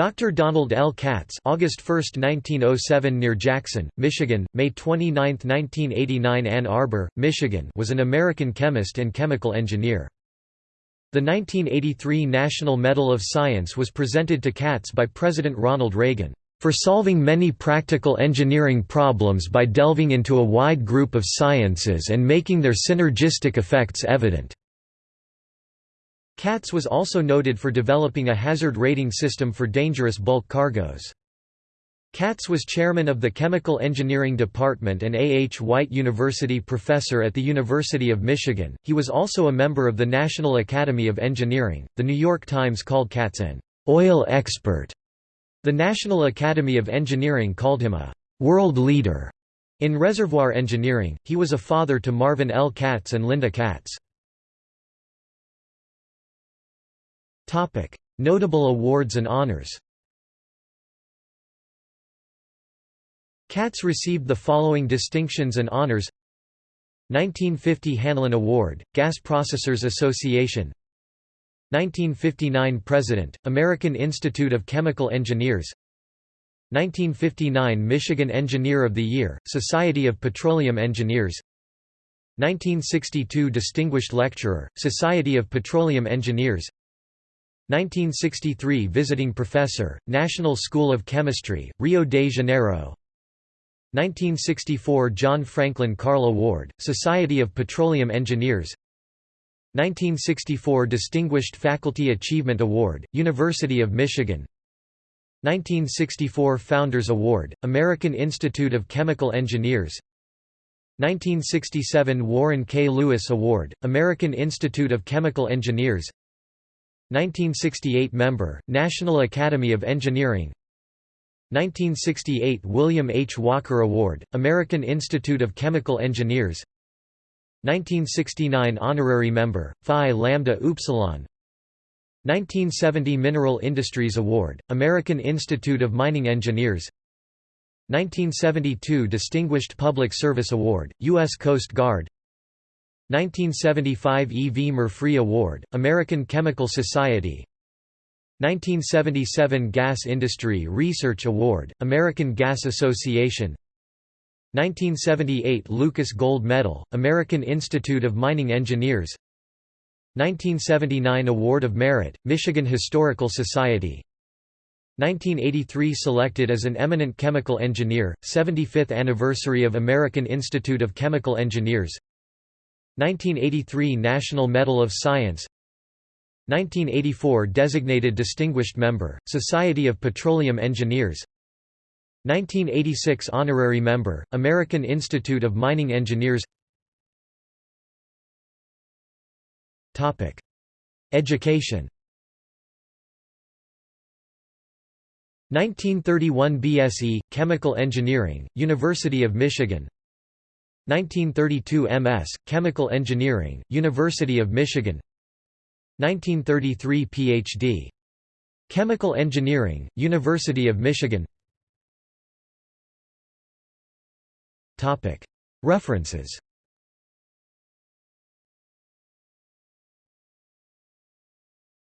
Dr. Donald L. Katz August 1, 1907 near Jackson, Michigan, May 29, 1989 Ann Arbor, Michigan was an American chemist and chemical engineer. The 1983 National Medal of Science was presented to Katz by President Ronald Reagan, "...for solving many practical engineering problems by delving into a wide group of sciences and making their synergistic effects evident." Katz was also noted for developing a hazard rating system for dangerous bulk cargoes. Katz was chairman of the Chemical Engineering Department and A. H. White University professor at the University of Michigan. He was also a member of the National Academy of Engineering. The New York Times called Katz an oil expert. The National Academy of Engineering called him a world leader. In reservoir engineering, he was a father to Marvin L. Katz and Linda Katz. Notable awards and honors. Katz received the following distinctions and honors. 1950 Hanlon Award, Gas Processors Association. 1959 President, American Institute of Chemical Engineers. 1959 Michigan Engineer of the Year, Society of Petroleum Engineers. 1962 Distinguished Lecturer, Society of Petroleum Engineers 1963 Visiting Professor, National School of Chemistry, Rio de Janeiro. 1964 John Franklin Carll Award, Society of Petroleum Engineers. 1964 Distinguished Faculty Achievement Award, University of Michigan. 1964 Founders Award, American Institute of Chemical Engineers. 1967 Warren K. Lewis Award, American Institute of Chemical Engineers 1968 Member, National Academy of Engineering 1968 William H. Walker Award, American Institute of Chemical Engineers 1969 Honorary Member, Phi Lambda Upsilon 1970 Mineral Industries Award, American Institute of Mining Engineers 1972 Distinguished Public Service Award, U.S. Coast Guard 1975 E. V. Murphree Award, American Chemical Society 1977 Gas Industry Research Award, American Gas Association 1978 Lucas Gold Medal, American Institute of Mining Engineers 1979 Award of Merit, Michigan Historical Society 1983 Selected as an eminent chemical engineer, 75th anniversary of American Institute of Chemical Engineers 1983 National Medal of Science 1984 Designated Distinguished Member, Society of Petroleum Engineers 1986 Honorary Member, American Institute of Mining Engineers. Education. 1931 BSE, Chemical Engineering, University of Michigan 1932 MS, Chemical Engineering, University of Michigan. 1933 Ph.D. Chemical Engineering, University of Michigan. References